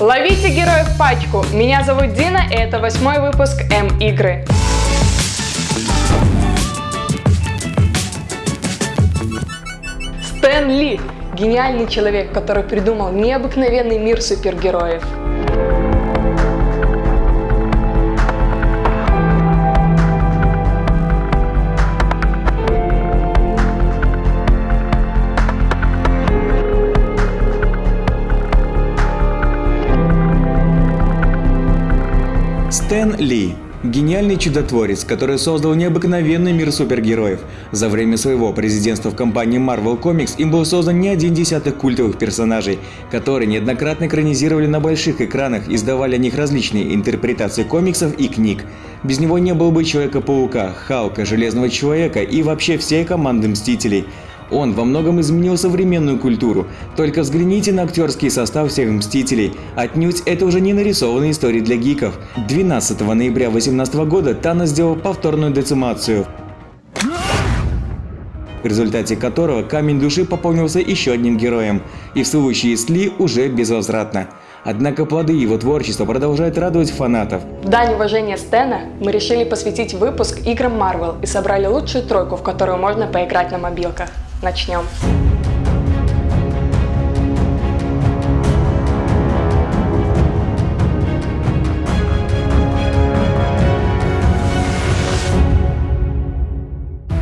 Ловите героев пачку! Меня зовут Дина, и это восьмой выпуск М-игры. Стэн Ли – гениальный человек, который придумал необыкновенный мир супергероев. Ли – гениальный чудотворец, который создал необыкновенный мир супергероев. За время своего президентства в компании Marvel Comics им был создан не один десяток культовых персонажей, которые неоднократно экранизировали на больших экранах и издавали о них различные интерпретации комиксов и книг. Без него не было бы Человека-паука, Халка, Железного Человека и вообще всей команды Мстителей – он во многом изменил современную культуру. Только взгляните на актерский состав всех Мстителей. Отнюдь это уже не нарисованные истории для гиков. 12 ноября 2018 года Танос сделал повторную децимацию в результате которого камень души пополнился еще одним героем, и в случае с Ли уже безвозвратно. Однако плоды его творчества продолжают радовать фанатов. В дань уважения Стэна мы решили посвятить выпуск играм Marvel и собрали лучшую тройку, в которую можно поиграть на мобилках. Начнем.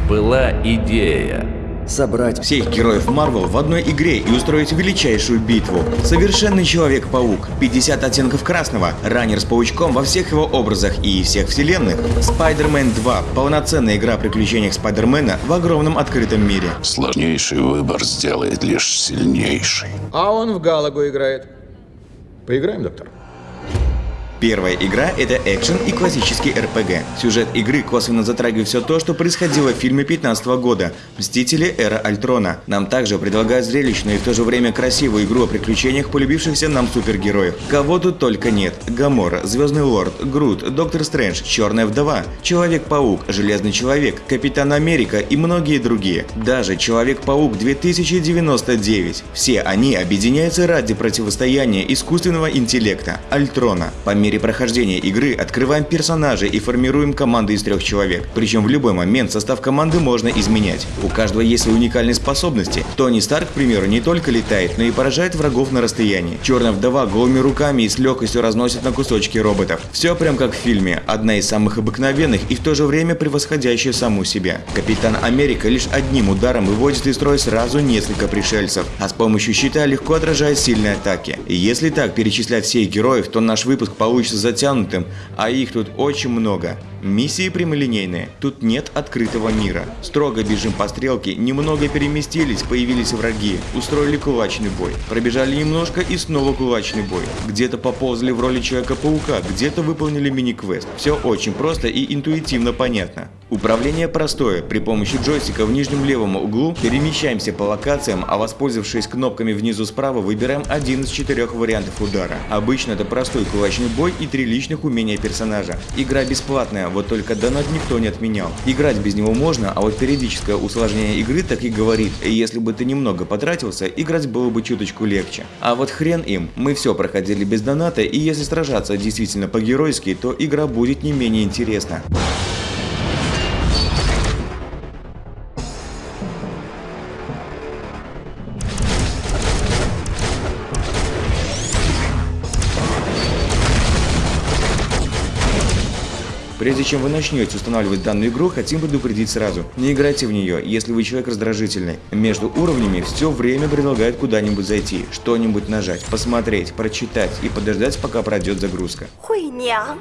Была идея собрать всех героев Марвел в одной игре и устроить величайшую битву. Совершенный Человек-паук, 50 оттенков красного, раннер с паучком во всех его образах и всех вселенных, Spider-Man 2, полноценная игра о приключениях Спайдермена в огромном открытом мире. Сложнейший выбор сделает лишь сильнейший. А он в Галагу играет. Поиграем, доктор? Первая игра — это экшен и классический РПГ. Сюжет игры косвенно затрагивает все то, что происходило в фильме 15 года «Мстители. Эра Альтрона». Нам также предлагают зрелищную и в то же время красивую игру о приключениях полюбившихся нам супергероев. Кого тут только нет. Гамора, Звездный Лорд, Грут, Доктор Стрэндж, Черная Вдова, Человек-паук, Железный Человек, Капитан Америка и многие другие. Даже Человек-паук 2099. Все они объединяются ради противостояния искусственного интеллекта – Альтрона. По мере мере прохождения игры открываем персонажей и формируем команды из трех человек. Причем в любой момент состав команды можно изменять. У каждого есть свои уникальные способности. Тони Старк, к примеру, не только летает, но и поражает врагов на расстоянии. Черная вдова голыми руками и с легкостью разносит на кусочки роботов. Все прям как в фильме. Одна из самых обыкновенных и в то же время превосходящая саму себя. Капитан Америка лишь одним ударом выводит из строя сразу несколько пришельцев, а с помощью щита легко отражает сильные атаки. И если так перечислять всех героев, то наш выпуск получится получится затянутым, а их тут очень много. Миссии прямолинейные, тут нет открытого мира. Строго бежим по стрелке, немного переместились, появились враги, устроили кулачный бой. Пробежали немножко и снова кулачный бой. Где-то поползли в роли Человека-паука, где-то выполнили мини-квест. Все очень просто и интуитивно понятно. Управление простое. При помощи джойстика в нижнем левом углу перемещаемся по локациям, а воспользовавшись кнопками внизу справа, выбираем один из четырех вариантов удара. Обычно это простой кулачный бой и три личных умения персонажа. Игра бесплатная, вот только донат никто не отменял. Играть без него можно, а вот периодическое усложнение игры так и говорит, если бы ты немного потратился, играть было бы чуточку легче. А вот хрен им, мы все проходили без доната, и если сражаться действительно по-геройски, то игра будет не менее интересна. Прежде чем вы начнете устанавливать данную игру, хотим предупредить сразу. Не играйте в нее, если вы человек раздражительный. Между уровнями все время предлагают куда-нибудь зайти, что-нибудь нажать, посмотреть, прочитать и подождать, пока пройдет загрузка. Хуйня.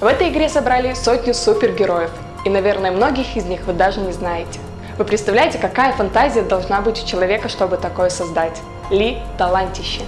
В этой игре собрали сотню супергероев, и, наверное, многих из них вы даже не знаете. Вы представляете, какая фантазия должна быть у человека, чтобы такое создать? Ли – талантище.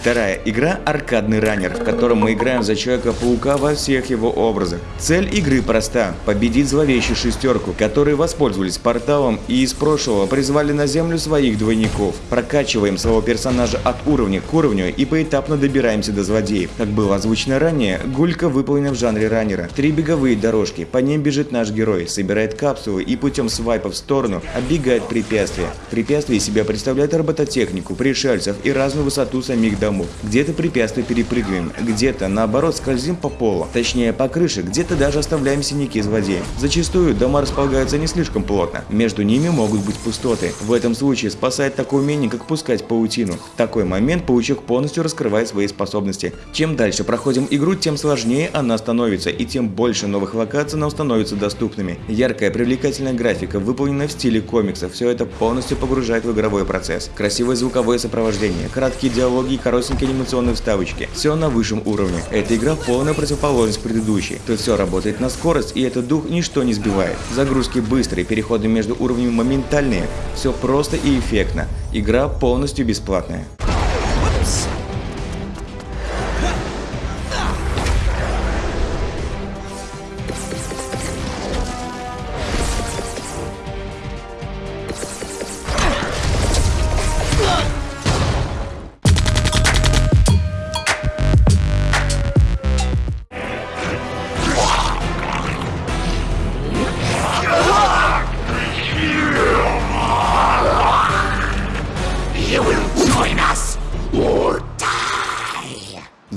Вторая игра – аркадный раннер, в котором мы играем за Человека-паука во всех его образах. Цель игры проста – победить зловещую шестерку, которые воспользовались порталом и из прошлого призвали на землю своих двойников. Прокачиваем своего персонажа от уровня к уровню и поэтапно добираемся до злодеев. Как было озвучено ранее, гулька выполнена в жанре раннера. Три беговые дорожки, по ним бежит наш герой, собирает капсулы и путем свайпа в сторону оббегает препятствия. Препятствия себя представляют робототехнику, пришельцев и разную высоту самих домов домов. Где-то препятствия перепрыгиваем, где-то наоборот скользим по полу, точнее по крыше, где-то даже оставляем синяки злодеям. Зачастую дома располагаются не слишком плотно, между ними могут быть пустоты. В этом случае спасает такое умение, как пускать паутину. В такой момент паучок полностью раскрывает свои способности. Чем дальше проходим игру, тем сложнее она становится, и тем больше новых локаций нам становятся доступными. Яркая привлекательная графика, выполненная в стиле комиксов, все это полностью погружает в игровой процесс. Красивое звуковое сопровождение, краткие диалоги и коротенькие анимационные вставочки. Все на высшем уровне. Эта игра полная противоположность предыдущей. Тут все работает на скорость, и этот дух ничто не сбивает. Загрузки быстрые, переходы между уровнями моментальные. Все просто и эффектно. Игра полностью бесплатная.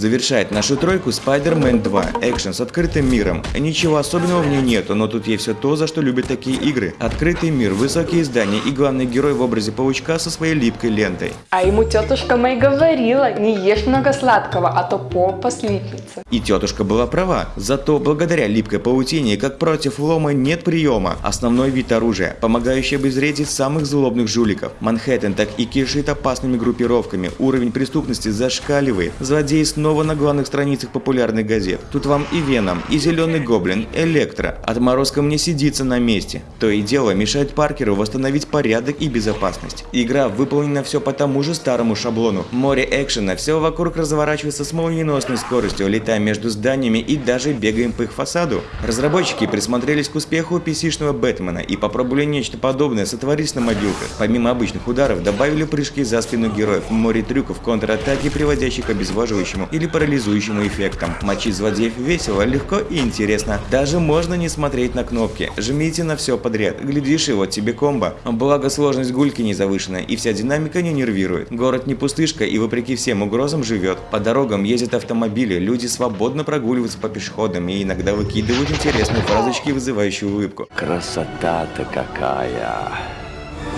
Завершает нашу тройку Spider-Man 2, экшен с открытым миром. Ничего особенного в ней нету, но тут есть все то, за что любят такие игры. Открытый мир, высокие здания и главный герой в образе паучка со своей липкой лентой. А ему тетушка Мэй говорила, не ешь много сладкого, а то попа слипнется. И тетушка была права, зато благодаря липкой паутине, как против лома, нет приема. Основной вид оружия, помогающий обезвредить самых злобных жуликов. Манхэттен так и кишит опасными группировками, уровень преступности зашкаливает, злодеи снова снова на главных страницах популярных газет. Тут вам и Веном, и Зеленый Гоблин, Электро. Отморозком не сидится на месте. То и дело мешает Паркеру восстановить порядок и безопасность. Игра выполнена все по тому же старому шаблону. Море экшена, все вокруг разворачивается с молниеносной скоростью, летая между зданиями и даже бегаем по их фасаду. Разработчики присмотрелись к успеху PC-шного Бэтмена и попробовали нечто подобное сотворить на мобилках. Помимо обычных ударов, добавили прыжки за спину героев, море трюков, контратаки, приводящих к обезвоживающему или или парализующим эффектом. Мочить злодеев весело, легко и интересно. Даже можно не смотреть на кнопки. Жмите на все подряд. Глядишь, и вот тебе комбо. Благо сложность гульки не завышена, и вся динамика не нервирует. Город не пустышка и вопреки всем угрозам живет. По дорогам ездят автомобили, люди свободно прогуливаются по пешеходам и иногда выкидывают интересные фразочки, вызывающие улыбку. Красота-то какая!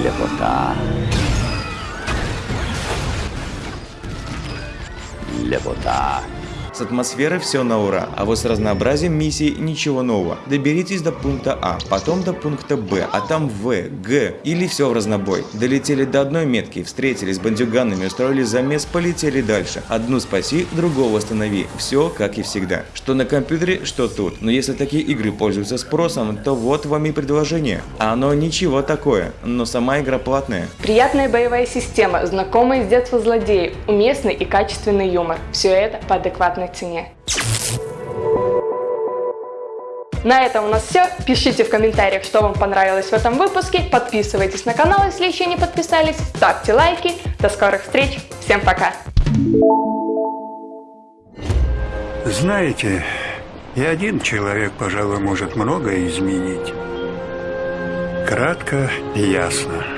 Лепота! Лепота. С атмосферой все на ура, а вот с разнообразием миссий ничего нового. Доберитесь до пункта А, потом до пункта Б, а там В, Г или все в разнобой. Долетели до одной метки, встретились с бандюганами, устроили замес, полетели дальше. Одну спаси, другого останови. Все как и всегда. Что на компьютере, что тут. Но если такие игры пользуются спросом, то вот вам и предложение. А оно ничего такое, но сама игра платная. Приятная боевая система, знакомые с детства злодеи, уместный и качественный юмор. Все это по адекватной адекватной цене. На этом у нас все. Пишите в комментариях, что вам понравилось в этом выпуске. Подписывайтесь на канал, если еще не подписались. Ставьте лайки. До скорых встреч. Всем пока. Знаете, и один человек, пожалуй, может многое изменить. Кратко и ясно.